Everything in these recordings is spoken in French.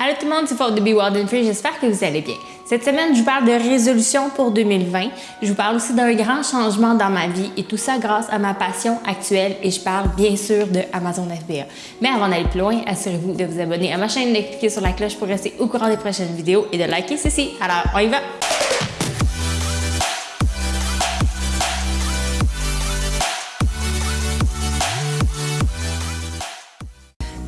Allô tout le monde, c'est Faute de Be Wild Free, j'espère que vous allez bien. Cette semaine, je vous parle de résolution pour 2020. Je vous parle aussi d'un grand changement dans ma vie et tout ça grâce à ma passion actuelle et je parle bien sûr de Amazon FBA. Mais avant d'aller plus loin, assurez-vous de vous abonner à ma chaîne, de cliquer sur la cloche pour rester au courant des prochaines vidéos et de liker ceci. Alors, on y va!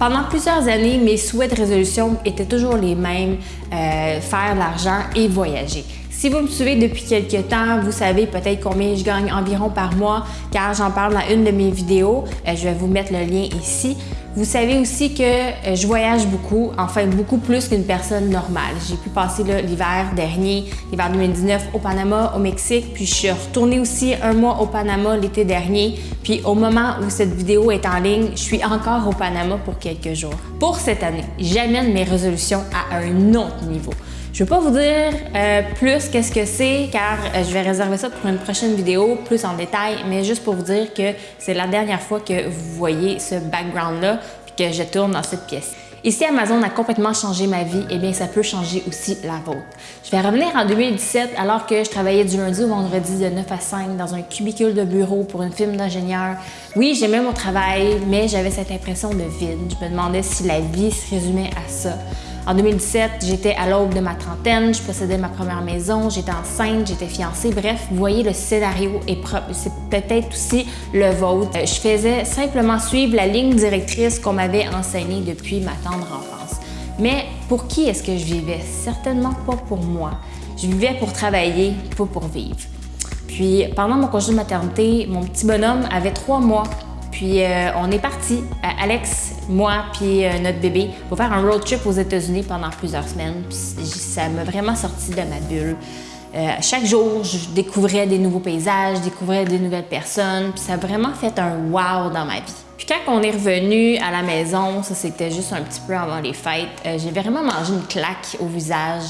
Pendant plusieurs années, mes souhaits de résolution étaient toujours les mêmes, euh, faire de l'argent et voyager. Si vous me suivez depuis quelques temps, vous savez peut-être combien je gagne environ par mois car j'en parle dans une de mes vidéos. Euh, je vais vous mettre le lien ici. Vous savez aussi que euh, je voyage beaucoup, enfin beaucoup plus qu'une personne normale. J'ai pu passer l'hiver dernier, l'hiver 2019 au Panama, au Mexique, puis je suis retournée aussi un mois au Panama l'été dernier. Puis au moment où cette vidéo est en ligne, je suis encore au Panama pour quelques jours. Pour cette année, j'amène mes résolutions à un autre niveau. Je ne vais pas vous dire euh, plus qu'est-ce que c'est car euh, je vais réserver ça pour une prochaine vidéo plus en détail, mais juste pour vous dire que c'est la dernière fois que vous voyez ce background-là puis que je tourne dans cette pièce. Et si Amazon a complètement changé ma vie, eh bien ça peut changer aussi la vôtre. Je vais revenir en 2017 alors que je travaillais du lundi au vendredi de 9 à 5 dans un cubicule de bureau pour une firme d'ingénieur. Oui, j'aimais mon travail, mais j'avais cette impression de vide. Je me demandais si la vie se résumait à ça. En 2017, j'étais à l'aube de ma trentaine, je possédais ma première maison, j'étais enceinte, j'étais fiancée. Bref, vous voyez, le scénario est propre. C'est peut-être aussi le vôtre. Euh, je faisais simplement suivre la ligne directrice qu'on m'avait enseignée depuis ma tendre enfance. Mais pour qui est-ce que je vivais? Certainement pas pour moi. Je vivais pour travailler, pas pour vivre. Puis pendant mon congé de maternité, mon petit bonhomme avait trois mois puis euh, on est parti, Alex, moi, puis euh, notre bébé, pour faire un road trip aux États-Unis pendant plusieurs semaines. Puis ça m'a vraiment sorti de ma bulle. chaque jour, je découvrais des nouveaux paysages, je découvrais des nouvelles personnes, puis ça a vraiment fait un wow dans ma vie. Puis quand on est revenu à la maison, ça c'était juste un petit peu avant les fêtes, j'ai vraiment mangé une claque au visage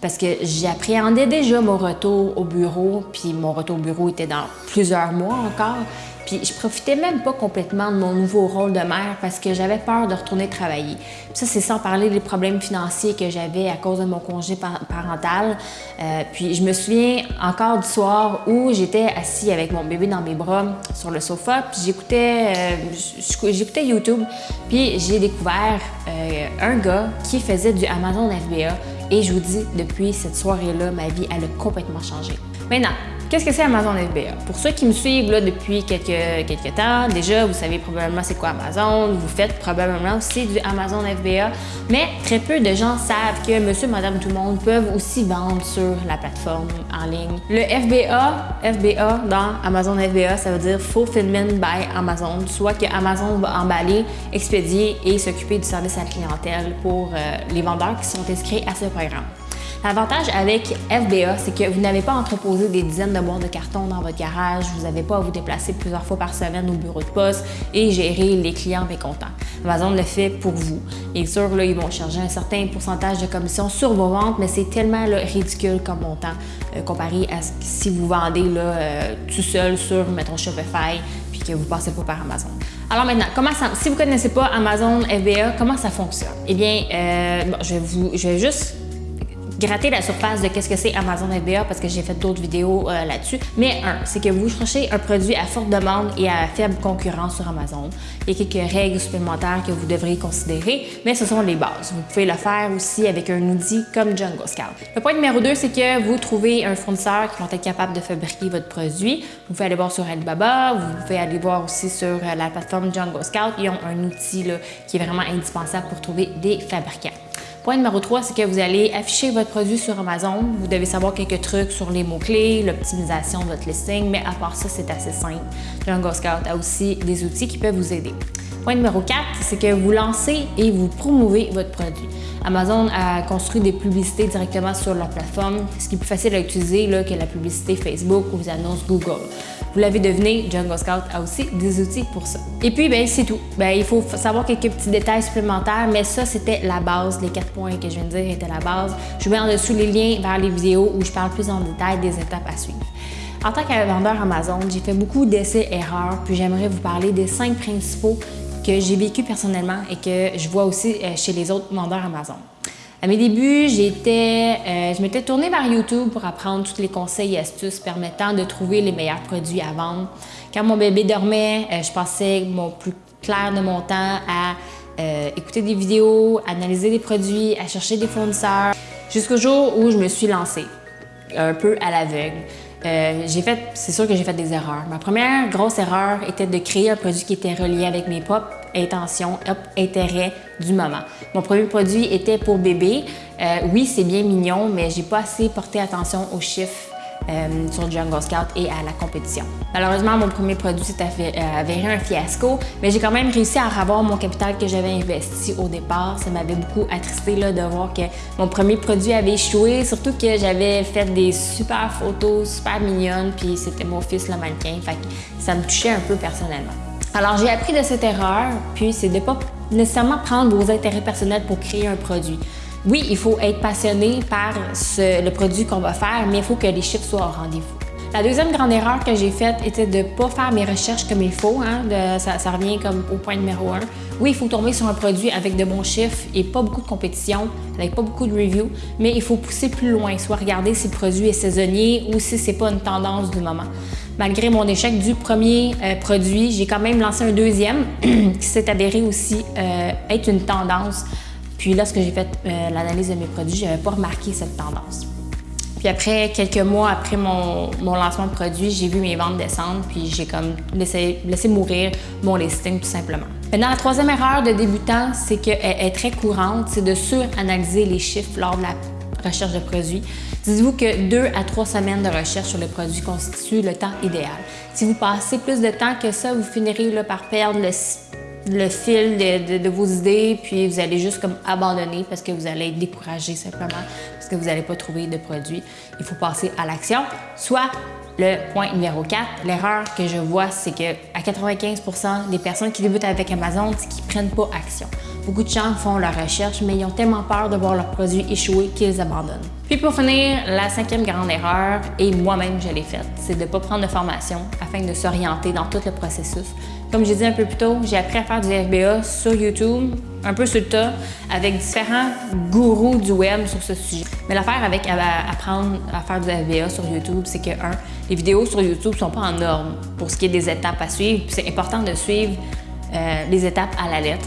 parce que j'appréhendais déjà mon retour au bureau, puis mon retour au bureau était dans plusieurs mois encore. Puis je profitais même pas complètement de mon nouveau rôle de mère parce que j'avais peur de retourner travailler. Puis ça, c'est sans parler des problèmes financiers que j'avais à cause de mon congé parental. Euh, puis je me souviens encore du soir où j'étais assis avec mon bébé dans mes bras sur le sofa, puis j'écoutais euh, YouTube, puis j'ai découvert euh, un gars qui faisait du Amazon FBA et je vous dis, depuis cette soirée-là, ma vie, elle a complètement changé. Maintenant, Qu'est-ce que c'est Amazon FBA? Pour ceux qui me suivent depuis quelques, quelques temps, déjà, vous savez probablement c'est quoi Amazon, vous faites probablement aussi du Amazon FBA, mais très peu de gens savent que monsieur, madame, tout le monde peuvent aussi vendre sur la plateforme en ligne. Le FBA, FBA dans Amazon FBA, ça veut dire Fulfillment by Amazon, soit que Amazon va emballer, expédier et s'occuper du service à la clientèle pour euh, les vendeurs qui sont inscrits à ce programme. L'avantage avec FBA, c'est que vous n'avez pas entreposé des dizaines de boîtes de carton dans votre garage, vous n'avez pas à vous déplacer plusieurs fois par semaine au bureau de poste et gérer les clients mécontents. Amazon le fait pour vous. Bien sûr, là, ils vont charger un certain pourcentage de commission sur vos ventes, mais c'est tellement ridicule comme montant euh, comparé à ce, si vous vendez euh, tout seul sur, mettons, Shopify puis que vous passez pas par Amazon. Alors maintenant, comment ça, si vous ne connaissez pas Amazon FBA, comment ça fonctionne? Eh bien, euh, je, vais vous, je vais juste gratter la surface de qu'est-ce que c'est Amazon FBA parce que j'ai fait d'autres vidéos euh, là-dessus. Mais un, c'est que vous cherchez un produit à forte demande et à faible concurrence sur Amazon. Il y a quelques règles supplémentaires que vous devriez considérer, mais ce sont les bases. Vous pouvez le faire aussi avec un outil comme Django Scout. Le point numéro 2, c'est que vous trouvez un fournisseur qui va être capable de fabriquer votre produit. Vous pouvez aller voir sur Alibaba, vous pouvez aller voir aussi sur euh, la plateforme Django Scout. Ils ont un outil qui est vraiment indispensable pour trouver des fabricants. Point numéro 3, c'est que vous allez afficher votre produit sur Amazon. Vous devez savoir quelques trucs sur les mots-clés, l'optimisation de votre listing, mais à part ça, c'est assez simple. Jungle Scout a aussi des outils qui peuvent vous aider. Point numéro 4, c'est que vous lancez et vous promouvez votre produit. Amazon a construit des publicités directement sur leur plateforme, ce qui est plus facile à utiliser que la publicité Facebook ou les annonces Google. Vous l'avez deviné, Jungle Scout a aussi des outils pour ça. Et puis, ben, c'est tout. Ben, il faut savoir quelques petits détails supplémentaires, mais ça, c'était la base. Les quatre points que je viens de dire étaient la base. Je vous mets en dessous les liens vers les vidéos où je parle plus en détail des étapes à suivre. En tant que vendeur Amazon, j'ai fait beaucoup d'essais-erreurs, puis j'aimerais vous parler des cinq principaux que j'ai vécu personnellement et que je vois aussi euh, chez les autres vendeurs Amazon. À mes débuts, euh, je m'étais tournée vers YouTube pour apprendre tous les conseils et astuces permettant de trouver les meilleurs produits à vendre. Quand mon bébé dormait, euh, je passais mon plus clair de mon temps à euh, écouter des vidéos, analyser des produits, à chercher des fournisseurs, jusqu'au jour où je me suis lancée, un peu à l'aveugle. C'est sûr que j'ai fait des erreurs. Ma première grosse erreur était de créer un produit qui était relié avec mes propres intentions, intérêts du moment. Mon premier produit était pour bébé. Euh, oui, c'est bien mignon, mais j'ai pas assez porté attention aux chiffres euh, sur Jungle Scout et à la compétition. Malheureusement, mon premier produit s'est euh, avéré un fiasco, mais j'ai quand même réussi à revoir mon capital que j'avais investi au départ. Ça m'avait beaucoup attristé là, de voir que mon premier produit avait échoué, surtout que j'avais fait des super photos, super mignonnes, puis c'était mon fils le mannequin, fait que ça me touchait un peu personnellement. Alors j'ai appris de cette erreur, puis c'est de ne pas nécessairement prendre vos intérêts personnels pour créer un produit oui, il faut être passionné par le produit qu'on va faire, mais il faut que les chiffres soient au rendez-vous. La deuxième grande erreur que j'ai faite était de ne pas faire mes recherches comme il faut. Hein, ça, revient comme au point numéro un. Oui, il faut tomber sur un produit avec de bons chiffres et pas beaucoup de compétition, avec pas beaucoup de reviews, mais il faut pousser plus loin, soit regarder si le produit est saisonnier ou si c'est pas une tendance du moment. Malgré mon échec du premier euh, produit, j'ai quand même lancé un deuxième qui s'est avéré aussi euh, être une tendance puis lorsque j'ai fait euh, l'analyse de mes produits, je n'avais pas remarqué cette tendance. Puis après, quelques mois après mon, lancement de produit, j'ai vu mes ventes descendre, puis j'ai comme laissé, mourir mon listing tout simplement. Maintenant, la troisième erreur de débutant, c'est qu'elle est très courante, c'est de suranalyser les chiffres lors de la recherche de produits. Dites-vous que deux à trois semaines de recherche sur le produit constituent le temps idéal. Si vous passez plus de temps que ça, vous finirez par perdre le le fil de, vos idées, puis vous allez juste comme abandonner parce que vous allez être découragé simplement, parce que vous n'allez pas trouver de produit. Il faut passer à l'action. Soit le point numéro 4, l'erreur que je vois, c'est que à 95% des personnes qui débutent avec Amazon, c'est qu'ils ne prennent pas action. Beaucoup de gens font leur recherche, mais ils ont tellement peur de voir leurs produits échouer qu'ils abandonnent. Puis pour finir, la cinquième grande erreur, et moi-même je l'ai faite, c'est de ne pas prendre de formation afin de s'orienter dans tout le processus. Comme j'ai dit un peu plus tôt, j'ai appris à faire du FBA sur YouTube, un peu sur le tas, avec différents gourous du web sur ce sujet. Mais l'affaire avec apprendre à faire du FBA sur YouTube, c'est que, un, les vidéos sur YouTube sont pas en norme pour ce qui est des étapes à suivre. C'est important de suivre euh, les étapes à la lettre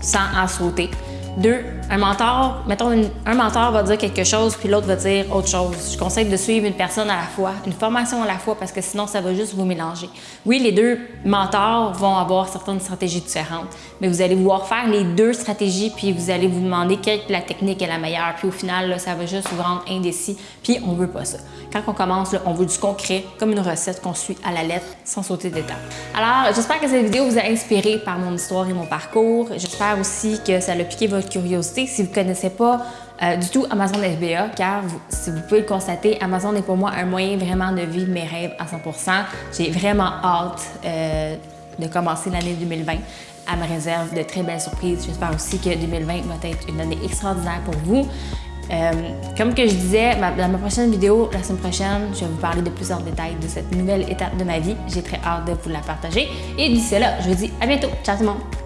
sans en sauter. Deux, un mentor, mettons, un mentor va dire quelque chose, puis l'autre va dire autre chose. Je conseille de suivre une personne à la fois, une formation à la fois, parce que sinon, ça va juste vous mélanger. Oui, les deux mentors vont avoir certaines stratégies différentes, mais vous allez vouloir faire les deux stratégies, puis vous allez vous demander quelle la technique est la meilleure, puis au final, ça va juste vous rendre indécis, puis on veut pas ça. Quand on commence, on veut du concret, comme une recette qu'on suit à la lettre, sans sauter d'étape. Alors, j'espère que cette vidéo vous a inspiré par mon histoire et mon parcours. J'espère aussi que ça a piqué votre curiosité. Si vous ne connaissez pas euh, du tout Amazon FBA, car si vous pouvez le constater, Amazon est pour moi un moyen vraiment de vivre mes rêves à 100% J'ai vraiment hâte euh, de commencer l'année 2020 Elle me réserve de très belles surprises. J'espère aussi que 2020 va être une année extraordinaire pour vous. Euh, comme que je disais, dans ma prochaine vidéo, la semaine prochaine, je vais vous parler de plus en détails de cette nouvelle étape de ma vie. J'ai très hâte de vous la partager. Et d'ici là, je vous dis à bientôt. Ciao tout le monde!